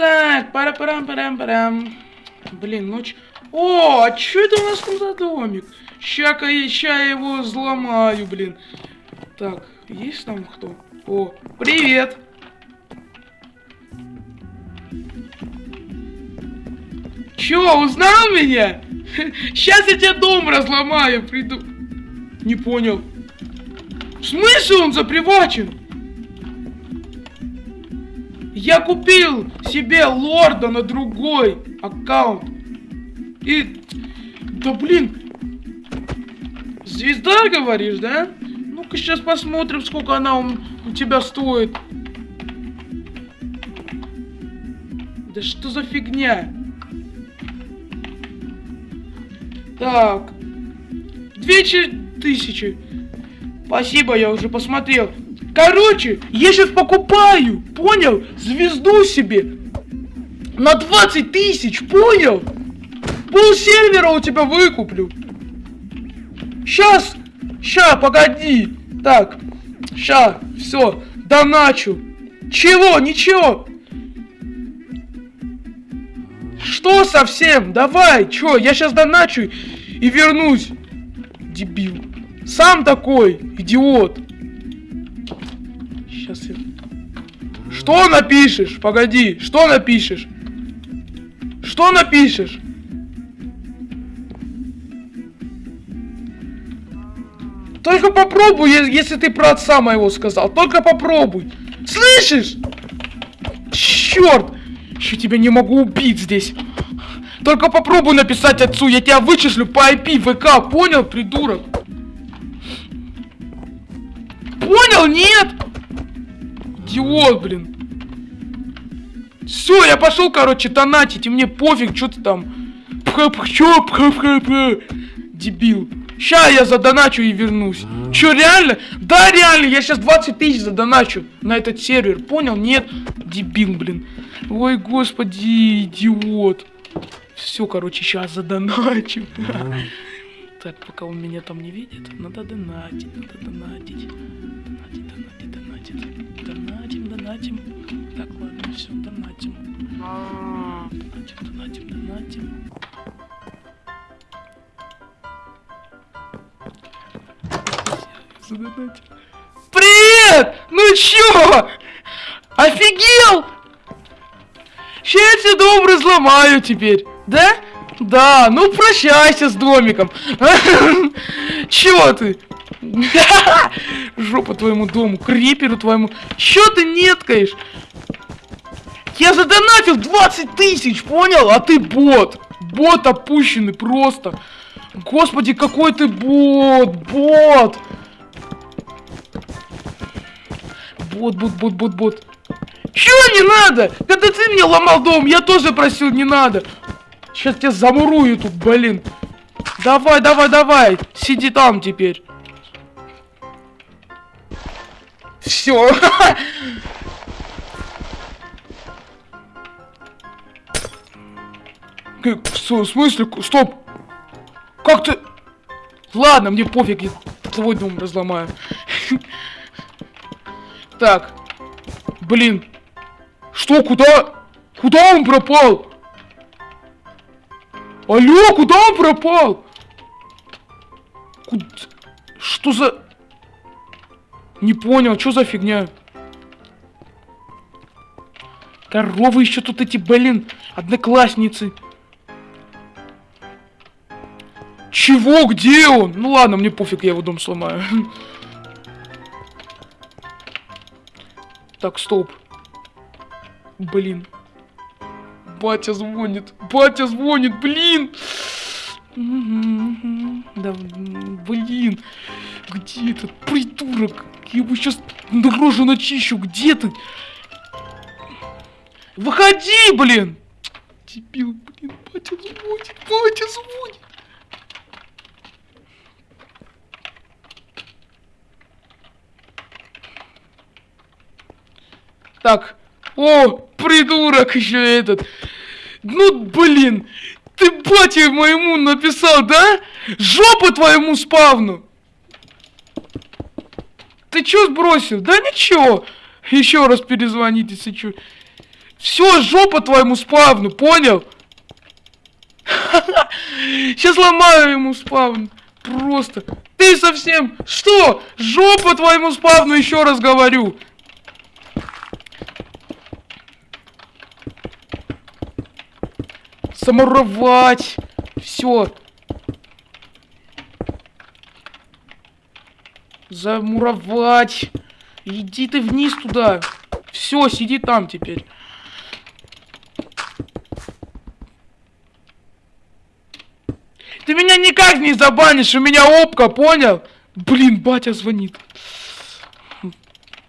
Так, пара парам парам парам Блин, ночь. О, а что это у нас там за домик? Ща-ка я, ща я его взломаю, блин. Так, есть там кто? О, привет! Чё, узнал меня? Сейчас я тебе дом разломаю, приду. Не понял. В смысле он запривачен? Я купил себе лорда на другой аккаунт. И... Да блин. Звезда, говоришь, да? Ну-ка сейчас посмотрим, сколько она у, у тебя стоит. Да что за фигня? Так. Две тысячи. Спасибо, я уже посмотрел. Короче, я сейчас покупаю, понял? Звезду себе. На 20 тысяч, понял? Пол сервера у тебя выкуплю. Сейчас, ща, погоди. Так, ща, все, доначу. Чего, ничего. Что совсем? Давай, чё, я сейчас доначу и вернусь. Дебил. Сам такой, идиот. Что напишешь? Погоди, что напишешь? Что напишешь? Только попробуй, если ты про отца моего сказал. Только попробуй. Слышишь? Черт! Еще тебя не могу убить здесь. Только попробуй написать отцу, я тебя вычислю по IP ВК, понял, придурок? Понял, нет? Идиот, блин. Все, я пошел, короче, донатить, и мне пофиг, что ты там. Чё, Дебил. Ща я задоначу и вернусь. Чё, реально? Да, реально, я сейчас 20 тысяч задоначу на этот сервер. Понял? Нет? Дебил, блин. Ой, господи, идиот. Все, короче, сейчас задоначим. Так, пока он меня там не видит, надо донатить, надо донатить. Донатить, донатить, донатить. Привет! Ну чё? Офигел? Сейчас я тебе дом разломаю теперь, да? Да, ну прощайся с домиком. Чего ты? Жопа твоему дому, криперу твоему. Чё ты неткаешь? Я задонатил 20 тысяч, понял? А ты бот. Бот опущенный просто. Господи, какой ты бот, бот. Бот, бот, бот, бот, бот. Чё не надо? Когда ты мне ломал дом, я тоже просил не надо. Сейчас тебя замурую тут, блин. Давай, давай, давай. Сиди там теперь. Все. В смысле? Стоп. Как ты? Ладно, мне пофиг, я твой дом разломаю. Так. Блин. Что, куда? Куда он пропал? Алло, куда он пропал? Куда? Что за... Не понял, что за фигня? Коровы еще тут эти, блин, одноклассницы. Чего? Где он? Ну ладно, мне пофиг, я его дом сломаю. Так, стоп. Блин. Батя звонит. Батя звонит, блин. Да, блин. Где этот придурок? Я его сейчас на рожу начищу. Где ты? Выходи, блин! Дебил, блин, батя звонит, батя звонит. Так, о, придурок еще этот. Ну, блин, ты бате моему написал, да? Жопу твоему спавну. Ты чё сбросил? Да ничего. Еще раз перезвоните, если чё. Все, жопа твоему спавну, понял? Сейчас ломаю ему спавн. Просто. Ты совсем... Что? Жопа твоему спавну, еще раз говорю. Самуровать. Все. Замуровать. Иди ты вниз туда. Все, сиди там теперь. Ты меня никак не забанишь, у меня опка, понял? Блин, батя звонит.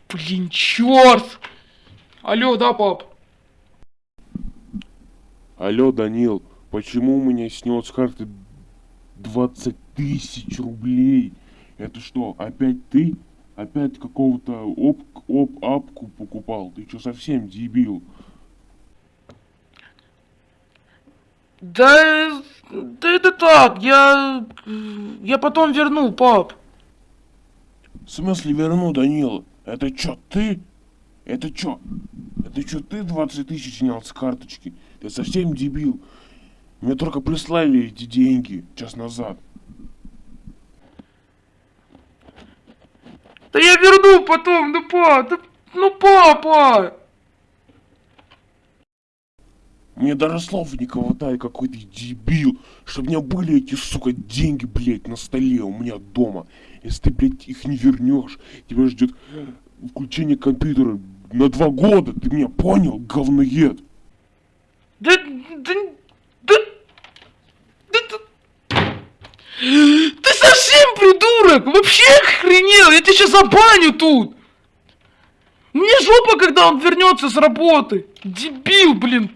Блин, черт. Алло, да, пап? Алло, Данил, почему у меня снес с карты 20 тысяч рублей? Это что, опять ты? Опять какого-то оп, оп, апку покупал? Ты что, совсем дебил? Да, да это так, я, я потом верну, пап. В смысле верну, Данил? Это что, ты? Это что? Это что, ты 20 тысяч снял с карточки? Ты совсем дебил? Мне только прислали эти деньги час назад. Да я верну потом, ну па, да, ну папа! Мне даже слов не хватает, какой ты дебил, чтобы у меня были эти, сука, деньги, блядь, на столе у меня дома. Если ты, блядь, их не вернешь, тебя ждет включение компьютера на два года, ты меня понял, говноед? Да, да, да, да, да. Ты совсем придурок! Вообще охренел! Я тебя сейчас забаню тут! Мне жопа, когда он вернется с работы! Дебил, блин!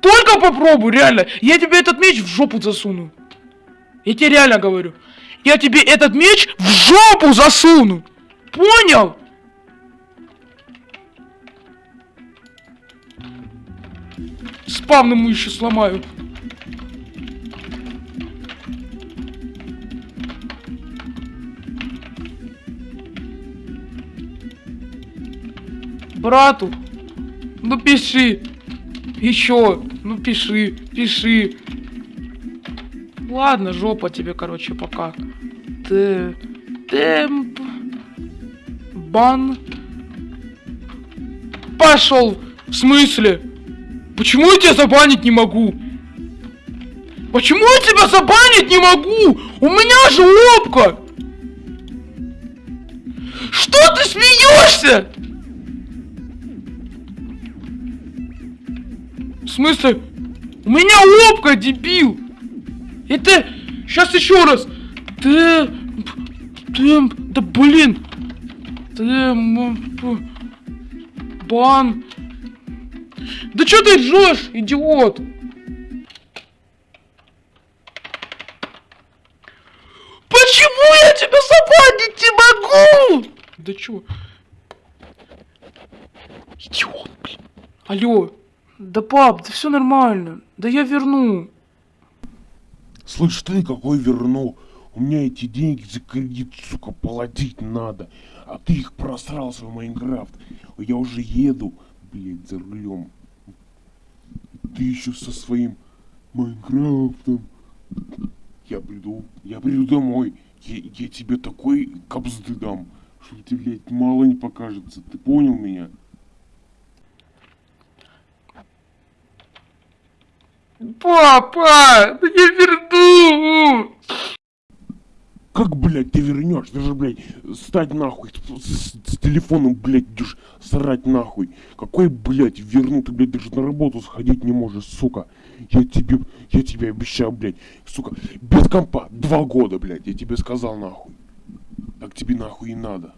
Только попробуй, реально! Я тебе этот меч в жопу засуну! Я тебе реально говорю! Я тебе этот меч в жопу засуну! Понял? Спавн ему еще сломаю. Брату, ну пиши. Еще, ну пиши, пиши. Ладно, жопа тебе, короче, пока. Ты... Темп... Бан... Пошел! В смысле? Почему я тебя забанить не могу? Почему я тебя забанить не могу? У меня же опка! Что ты смеешься? В смысле? У меня опка, дебил! Это... Сейчас еще раз! Ты... Ты... Да блин! Бан... Да что ты ржешь, идиот? Почему я тебя забанить не могу? Да чё? Идиот, блин. Алло. Да пап, да все нормально. Да я верну. Слышь, ты какой верну? У меня эти деньги за кредит, сука, платить надо. А ты их просрал в Майнкрафт. Я уже еду, блядь, за рулем. Ты еще со своим Майнкрафтом. Я приду, я приду домой. Я, я тебе такой капзды дам, что тебе, блядь, мало не покажется. Ты понял меня? Папа, да я верну. Как, блядь, ты вернешь? Ты же, блядь, стать нахуй с, с телефоном, блядь, идешь срать нахуй. Какой, блядь, верну? Ты, блядь, даже на работу сходить не можешь, сука. Я тебе, я тебе обещал, блядь, сука, без компа, два года, блядь, я тебе сказал нахуй. Так тебе нахуй и надо.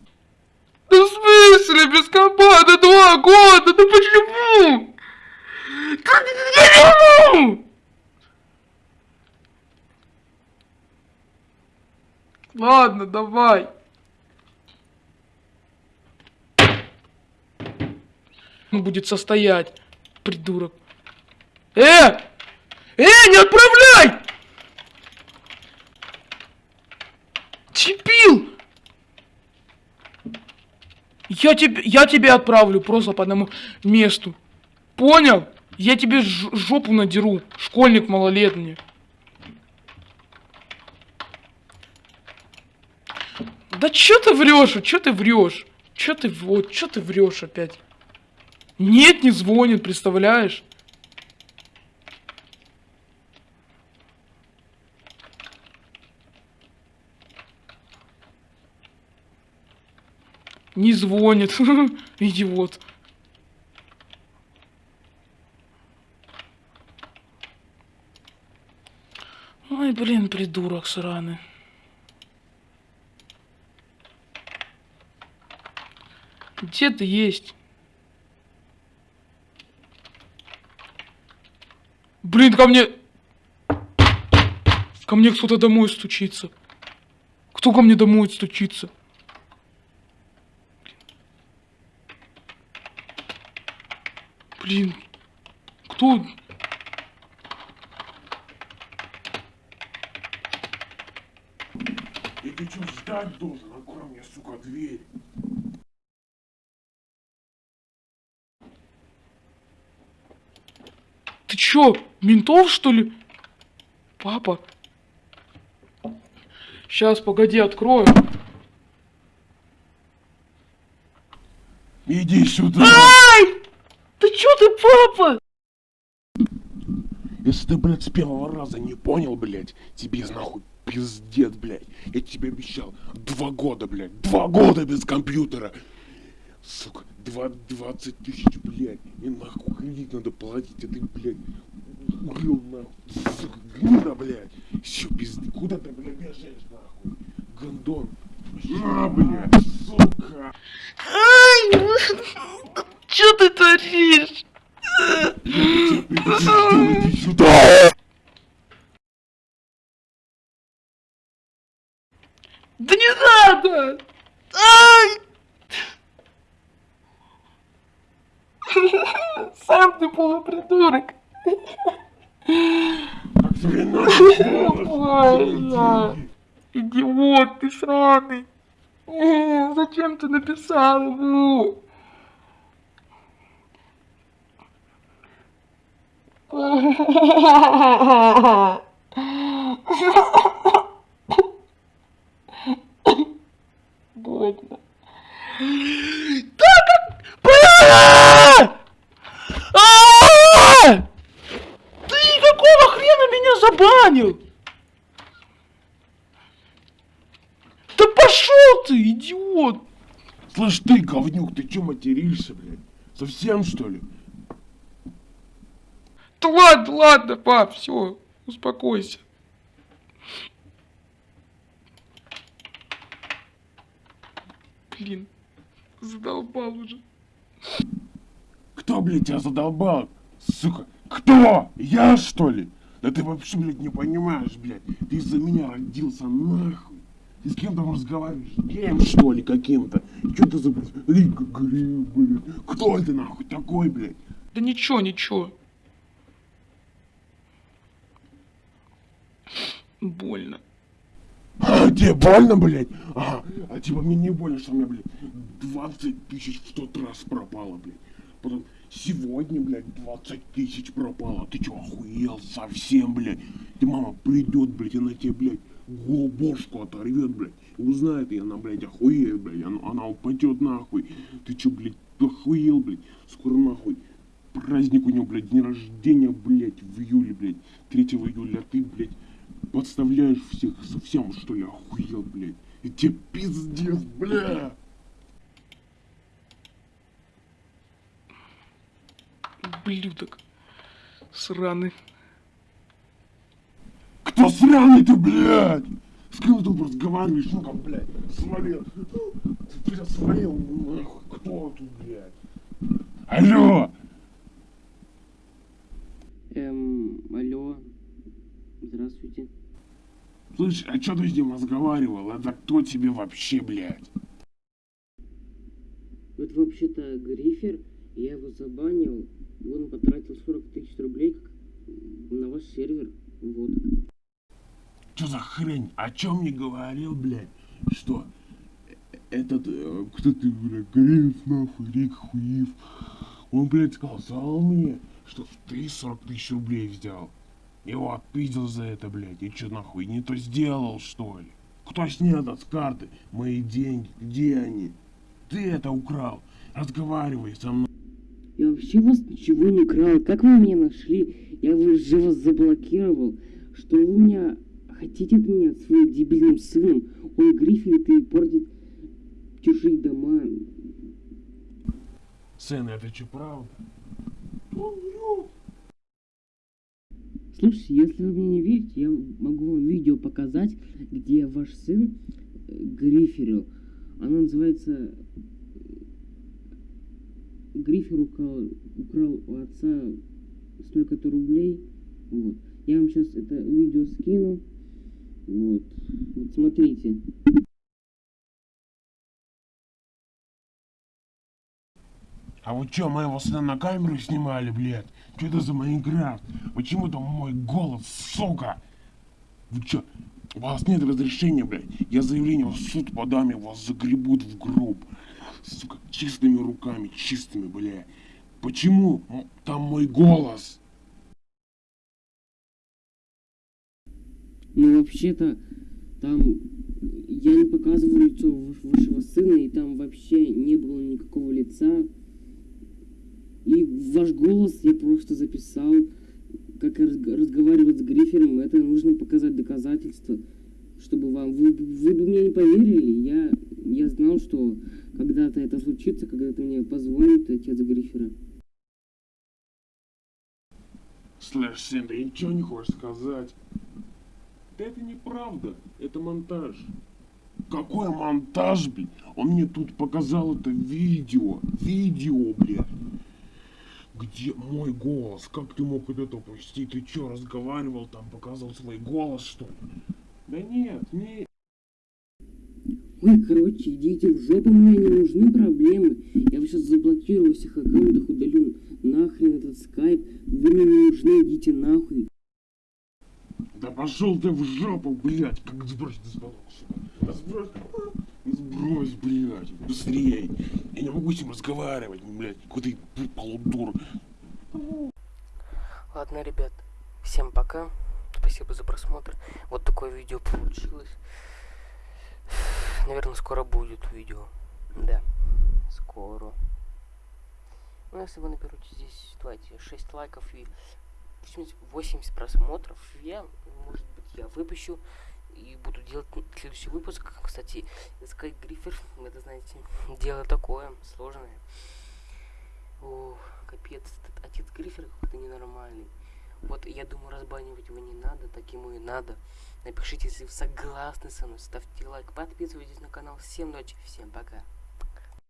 Да в смысле без компа? Да два года? Да почему? Да я не могу! Ладно, давай. Он будет состоять, придурок. Э! Э, не отправляй! Дебил! Я тебе, я тебе отправлю просто по одному месту. Понял? Я тебе жопу надеру, школьник малолетний. Да чё ты врешь? Чё ты врешь? Чё ты вот, чё ты врешь опять? Нет, не звонит, представляешь? Не звонит. Идиот. Ой, блин, придурок сраный. Где ты есть? Блин, ко мне... Ко мне кто-то домой стучится. Кто ко мне домой стучится? Блин. Кто? Ты что, ждать должен? Открой мне, сука, дверь. Ты чё, ментов что ли? Папа. Сейчас, погоди, открою. Иди сюда. Ай! Ты чё ты, папа? Если ты, блядь, с первого раза не понял, блядь, тебе нахуй пиздец, блядь. Я тебе обещал два года, блядь, два года без компьютера. Сука, 20 тысяч, блядь, и нахуй кредит надо платить, а ты, блядь, урыл нахуй, сука, гнида, блядь. Все, пизды, куда ты, блядь, бежишь, нахуй, гондон. На, блядь, сука. Ай! Чё ты творишь? Иди сюда. Да не надо! Ай! Сам ты полупридурок. Идиот ты сраный. Э, Зачем ты написал ему? Больно. Да как... Бля! А! Ты какого хрена меня забанил? Да пошел ты, идиот! Слышь ты, говнюк, ты чё материшься, блядь? Совсем что ли? Да ладно, ладно, пап, все, успокойся. Блин, задолбал уже. Кто, блядь, тебя задолбал? Сука, кто? Я, что ли? Да ты вообще, блядь, не понимаешь, блядь. Ты из-за меня родился, нахуй. Ты с кем там разговариваешь? Кем, что ли, каким-то? Чё ты за, блядь? Кто ты, нахуй, такой, блядь? Да ничего, ничего. Больно. А, тебе больно, блядь? Ага, а типа мне не больно, что у меня, блядь, 20 тысяч в тот раз пропало, блядь. Потом сегодня, блядь, 20 тысяч пропало. Ты чё, охуел совсем, блядь? Ты мама придет, блядь, и на тебе, блядь, бошку оторвет, блядь. Узнает, и она, блядь, охуеет, блядь. Она, она упадет нахуй. Ты чё, блядь, охуел, блядь? Скоро нахуй. Праздник у него, блядь, день рождения, блядь, в июле, блядь. 3 июля, а ты, блядь, подставляешь всех совсем, что ли, охуел, блядь. И тебе пиздец, бля. Блюдок. Сраный. Кто сраный ты, блядь? С кем ты разговариваешь? Ну-ка, блядь, свалил. Ты нахуй. Кто тут, блядь? Алло! Эм, алло. Здравствуйте. Слышь, а чё ты с ним разговаривал? Это кто тебе вообще, блядь? Это вообще-то Грифер, я его забанил, он потратил 40 тысяч рублей на ваш сервер. Вот. Чё за хрень? О чем мне говорил, блядь? Что? этот, э, кто ты, блядь, Гриф, нахуй, Рик Хуив, он, блядь, сказал мне, что ты 40 тысяч рублей взял. Его отпиздил за это, блядь. И чё, нахуй, не то сделал, что ли? Кто снят с карты мои деньги? Где они? Ты это украл. Разговаривай со мной. Я вообще у вас ничего не крал. Как вы меня нашли? Я же вас заблокировал. Что вы меня хотите от меня своим дебильным сыном? Он грифелит и портит чужие дома. Сын, это что, правда? Он врет. Слушайте, если вы мне не верите, я могу вам видео показать, где ваш сын э, гриферил. Оно называется э, Грифер украл, украл у отца столько-то рублей. Вот. Я вам сейчас это видео скину. Вот. Вот смотрите. А вы чё, моего сына на камеру снимали, блядь? Что это за Майнкрафт? Почему там мой голос, сука? Вы чё? У вас нет разрешения, блядь. Я заявление в суд подам, и вас загребут в гроб. Сука, чистыми руками, чистыми, блядь. Почему там мой голос? Ну, вообще-то, там я не показываю лицо ваш- вашего сына, и там вообще не было никакого лица. И ваш голос я просто записал, как разг- разговаривать с Грифером. Это нужно показать доказательства, чтобы вам... Вы, вы бы мне не поверили. Я, я знал, что когда-то это случится, когда-то мне позвонит отец Грифера. Слэш, сын, ты ничего не хочешь сказать? Это неправда, это монтаж. Какой монтаж, блин? Он мне тут показал это видео. Видео, блядь. Где мой голос? Как ты мог это упустить? Ты чё, разговаривал там, показывал свой голос, что ли? Да нет, не... Ой, короче, идите в жопу, мне не нужны проблемы. Я вас сейчас заблокирую всех аккаунтах, удалю нахрен этот скайп. Вы мне не нужны, идите нахуй. Да пошел ты в жопу, блядь, как из баллона, сука. Да сбрось, сбрось, блядь, быстрее. Я не могу с ним разговаривать, блядь, какой ты полудур. Ладно, ребят, всем пока. Спасибо за просмотр. Вот такое видео получилось. Наверное, скоро будет видео. Да, скоро. Ну, если вы наберете здесь, давайте, 6 лайков и 80 80 просмотров, я, может быть, я выпущу и буду делать следующий выпуск. Кстати, искать грифер, это, знаете, дело такое, сложное. О, капец, этот отец Гриффер какой-то ненормальный. Вот я думаю, разбанивать его не надо, так ему и надо. Напишите, если вы согласны со мной, ставьте лайк, подписывайтесь на канал. Всем ночи, всем пока.